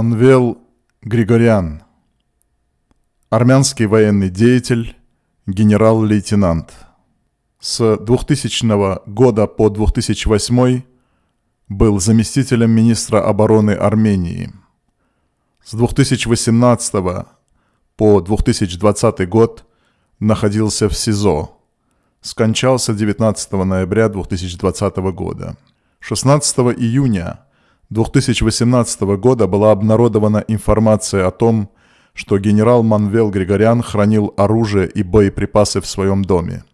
Манвел Григорян, армянский военный деятель, генерал-лейтенант. С 2000 года по 2008 был заместителем министра обороны Армении. С 2018 по 2020 год находился в СИЗО. Скончался 19 ноября 2020 года. 16 июня 2018 года была обнародована информация о том, что генерал Манвел Григорян хранил оружие и боеприпасы в своем доме.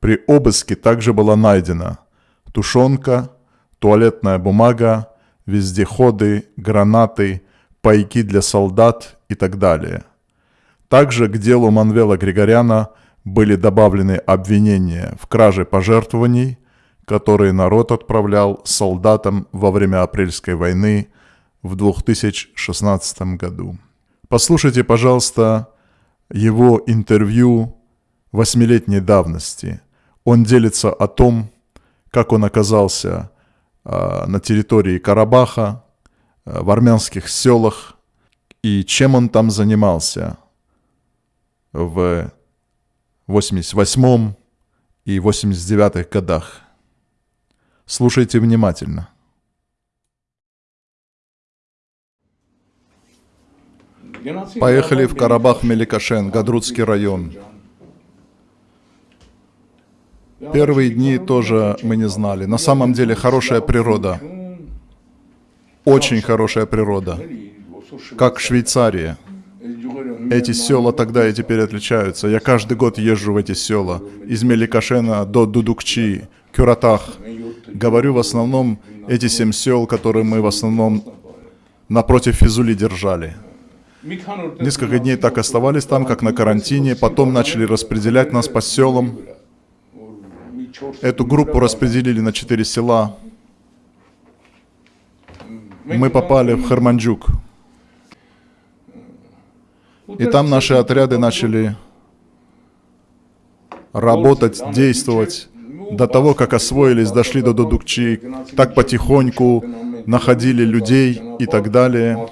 При обыске также была найдена тушенка, туалетная бумага, вездеходы, гранаты, пайки для солдат и так далее. Также к делу Манвела Григоряна были добавлены обвинения в краже пожертвований, которые народ отправлял солдатам во время Апрельской войны в 2016 году. Послушайте, пожалуйста, его интервью восьмилетней давности. Он делится о том, как он оказался э, на территории Карабаха, э, в армянских селах, и чем он там занимался в 88 и 89 годах. Слушайте внимательно. Поехали в Карабах-Меликашен, Гадрутский район. Первые дни тоже мы не знали. На самом деле хорошая природа. Очень хорошая природа. Как Швейцария. Эти села тогда и теперь отличаются. Я каждый год езжу в эти села. Из Меликашена до Дудукчи, Кюратах. Говорю в основном эти семь сел, которые мы в основном напротив Физули держали. Несколько дней так оставались там, как на карантине, потом начали распределять нас по селам. Эту группу распределили на четыре села. Мы попали в Харманджук. И там наши отряды начали работать, действовать. До того, как освоились, дошли до Дудукчи, так потихоньку находили людей и так далее.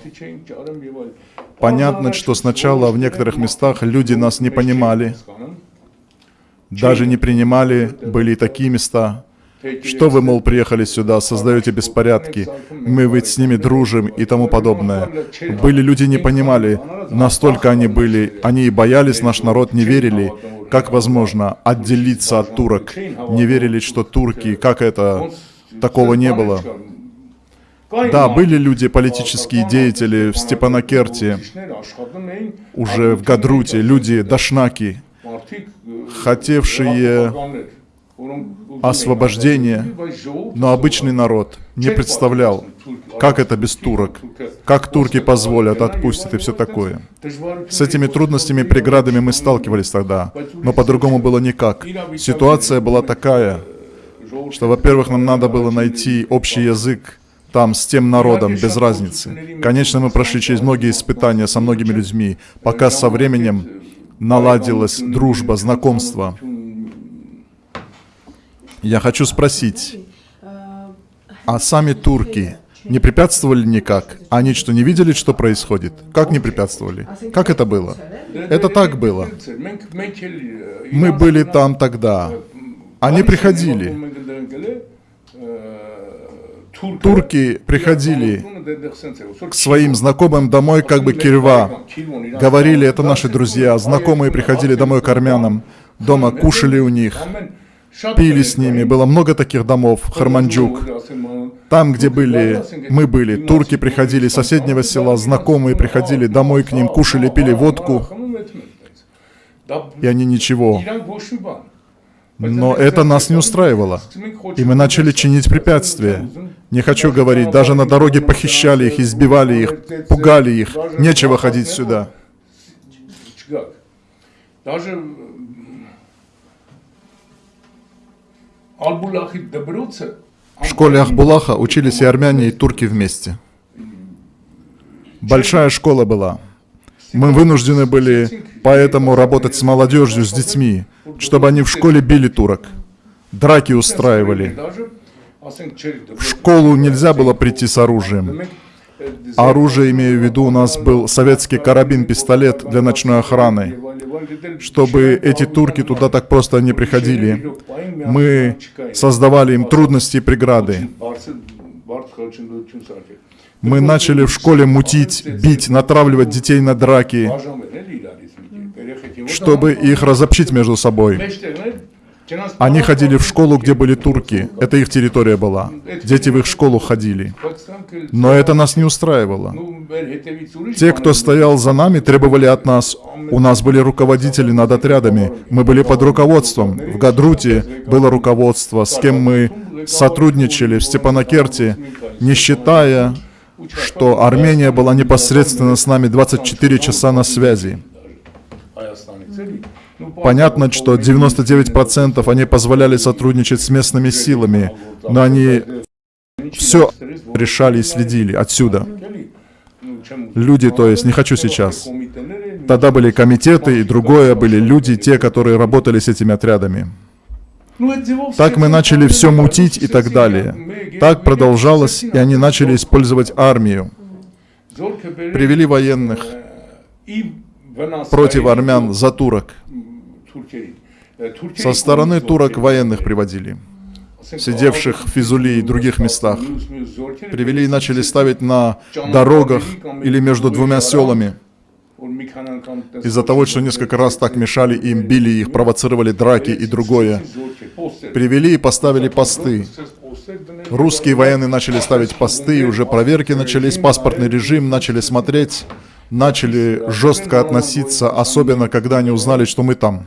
Понятно, что сначала в некоторых местах люди нас не понимали, даже не принимали, были такие места. Что вы, мол, приехали сюда, создаете беспорядки, мы ведь с ними дружим и тому подобное. Были люди, не понимали, настолько они были, они и боялись, наш народ не верили, как возможно отделиться от турок, не верили, что турки, как это, такого не было. Да, были люди, политические деятели в Степанакерте, уже в Гадруте, люди дашнаки, хотевшие освобождения, но обычный народ не представлял, как это без турок, как турки позволят, отпустят и все такое. С этими трудностями, преградами мы сталкивались тогда, но по-другому было никак. Ситуация была такая, что, во-первых, нам надо было найти общий язык там с тем народом, без разницы. Конечно, мы прошли через многие испытания со многими людьми, пока со временем наладилась дружба, знакомство. Я хочу спросить, а сами турки не препятствовали никак? Они что, не видели, что происходит? Как не препятствовали? Как это было? Это так было. Мы были там тогда. Они приходили. Турки приходили к своим знакомым домой, как бы кирва. Говорили, это наши друзья. Знакомые приходили домой к армянам. Дома кушали у них пили с ними. Было много таких домов, Харманджук. Там, где были, мы были, турки приходили из соседнего села, знакомые приходили домой к ним, кушали, пили водку. И они ничего. Но это нас не устраивало. И мы начали чинить препятствия. Не хочу говорить, даже на дороге похищали их, избивали их, пугали их. Нечего ходить сюда. Даже в школе Ахбулаха учились и армяне, и турки вместе. Большая школа была. Мы вынуждены были поэтому работать с молодежью, с детьми, чтобы они в школе били турок, драки устраивали. В школу нельзя было прийти с оружием. Оружие, имею в виду, у нас был советский карабин-пистолет для ночной охраны, чтобы эти турки туда так просто не приходили. Мы создавали им трудности и преграды. Мы начали в школе мутить, бить, натравливать детей на драки, чтобы их разобщить между собой. Они ходили в школу, где были турки. Это их территория была. Дети в их школу ходили. Но это нас не устраивало. Те, кто стоял за нами, требовали от нас. У нас были руководители над отрядами. Мы были под руководством. В Гадруте было руководство, с кем мы сотрудничали в Степанакерте, не считая, что Армения была непосредственно с нами 24 часа на связи. Понятно, что 99% они позволяли сотрудничать с местными силами, но они все решали и следили отсюда. Люди, то есть, не хочу сейчас. Тогда были комитеты и другое, были люди, те, которые работали с этими отрядами. Так мы начали все мутить и так далее. Так продолжалось, и они начали использовать армию. Привели военных против армян за турок. Со стороны турок военных приводили, сидевших в Физули и других местах. Привели и начали ставить на дорогах или между двумя селами. Из-за того, что несколько раз так мешали им, били их, провоцировали драки и другое. Привели и поставили посты. Русские военные начали ставить посты, и уже проверки начались, паспортный режим, начали смотреть, начали жестко относиться, особенно когда они узнали, что мы там.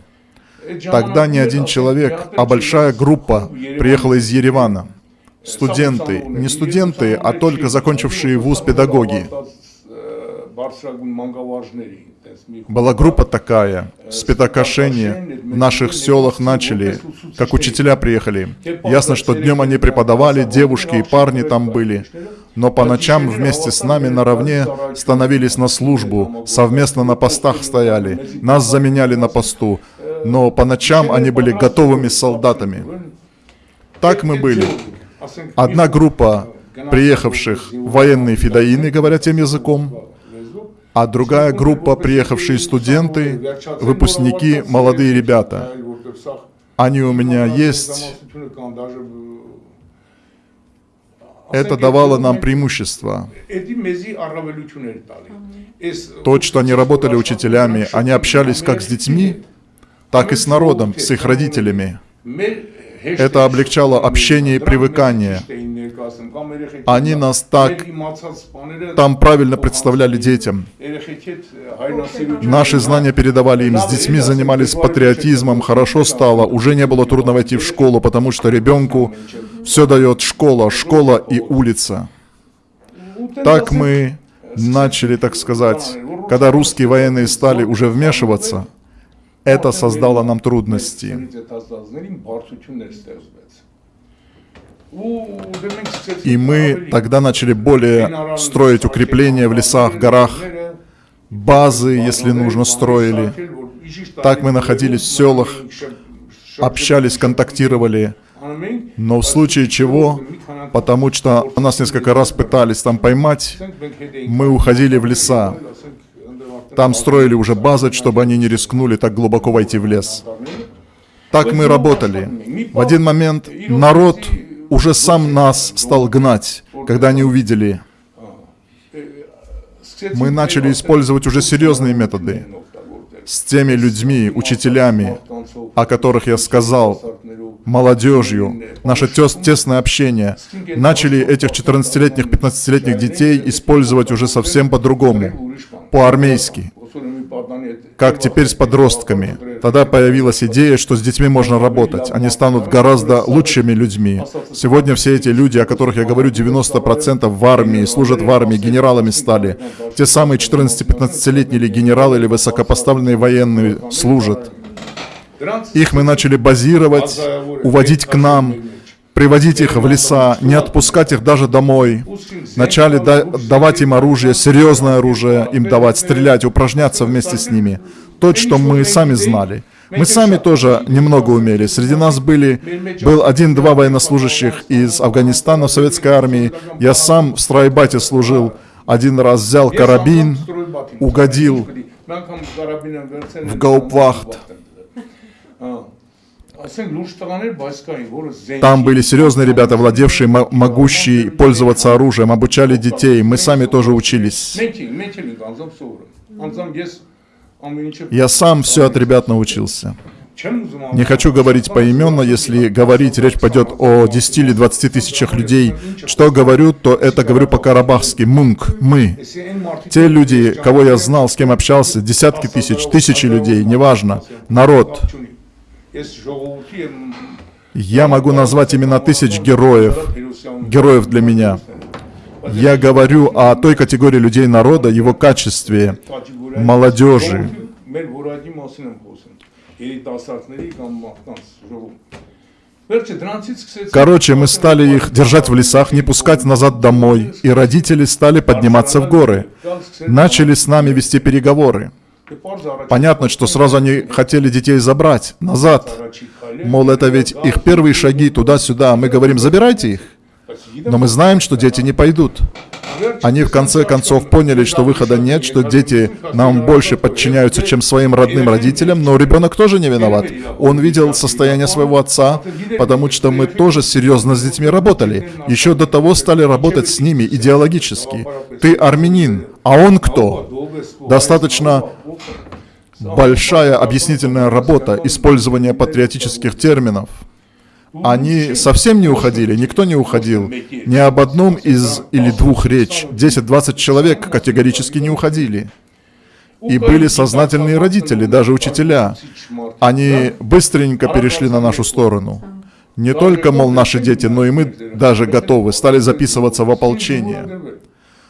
Тогда не один человек, а большая группа приехала из Еревана. Студенты, не студенты, а только закончившие вуз педагоги. Была группа такая, спитокошение, в наших селах начали, как учителя приехали. Ясно, что днем они преподавали, девушки и парни там были, но по ночам вместе с нами наравне становились на службу, совместно на постах стояли, нас заменяли на посту, но по ночам они были готовыми солдатами. Так мы были. Одна группа приехавших военные фидаины, говоря тем языком, а другая группа приехавшие студенты, выпускники, молодые ребята. Они у меня есть. Это давало нам преимущество. То, что они работали учителями, они общались как с детьми, так и с народом, с их родителями. Это облегчало общение и привыкание. Они нас так там правильно представляли детям. Наши знания передавали им, с детьми занимались патриотизмом, хорошо стало, уже не было трудно войти в школу, потому что ребенку все дает школа, школа и улица. Так мы начали, так сказать, когда русские военные стали уже вмешиваться, это создало нам трудности. И мы тогда начали более строить укрепления в лесах, горах, базы, если нужно, строили. Так мы находились в селах, общались, контактировали. Но в случае чего, потому что нас несколько раз пытались там поймать, мы уходили в леса. Там строили уже базы, чтобы они не рискнули так глубоко войти в лес. Так мы работали. В один момент народ уже сам нас стал гнать, когда они увидели. Мы начали использовать уже серьезные методы с теми людьми, учителями, о которых я сказал, молодежью, наше тес тесное общение. Начали этих 14-летних, 15-летних детей использовать уже совсем по-другому, по-армейски как теперь с подростками. Тогда появилась идея, что с детьми можно работать. Они станут гораздо лучшими людьми. Сегодня все эти люди, о которых я говорю, 90% в армии, служат в армии, генералами стали. Те самые 14-15-летние генералы или высокопоставленные военные служат. Их мы начали базировать, уводить к нам, приводить их в леса, не отпускать их даже домой. Начали да давать им оружие, серьезное оружие им давать, стрелять, упражняться вместе с ними. То, что мы сами знали. Мы сами тоже немного умели. Среди нас были, был один-два военнослужащих из Афганистана в советской армии. Я сам в Страйбате служил один раз взял карабин, угодил в гауптвахт. Там были серьезные ребята, владевшие, могущие пользоваться оружием, обучали детей. Мы сами тоже учились. Я сам все от ребят научился. Не хочу говорить поименно, если говорить, речь пойдет о 10 или 20 тысячах людей. Что говорю, то это говорю по-карабахски. Мунк, мы. Те люди, кого я знал, с кем общался, десятки тысяч, тысячи людей, неважно. Народ. Я могу назвать имена тысяч героев, героев для меня. Я говорю о той категории людей народа, его качестве, молодежи. Короче, мы стали их держать в лесах, не пускать назад домой, и родители стали подниматься в горы. Начали с нами вести переговоры. Понятно, что сразу они хотели детей забрать назад. Мол, это ведь их первые шаги туда-сюда. Мы говорим, забирайте их. Но мы знаем, что дети не пойдут. Они в конце концов поняли, что выхода нет, что дети нам больше подчиняются, чем своим родным родителям, но ребенок тоже не виноват. Он видел состояние своего отца, потому что мы тоже серьезно с детьми работали. Еще до того стали работать с ними идеологически. Ты армянин, а он кто? Достаточно большая объяснительная работа, использование патриотических терминов. Они совсем не уходили, никто не уходил. Ни об одном из или двух речь. 10-20 человек категорически не уходили. И были сознательные родители, даже учителя. Они быстренько перешли на нашу сторону. Не только, мол, наши дети, но и мы даже готовы, стали записываться в ополчение.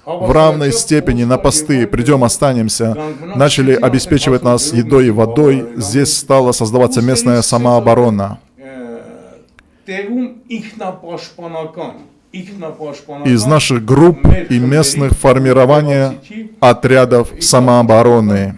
В равной степени на посты «придем, останемся» начали обеспечивать нас едой и водой. Здесь стала создаваться местная самооборона. Из наших групп и местных формирования отрядов самообороны.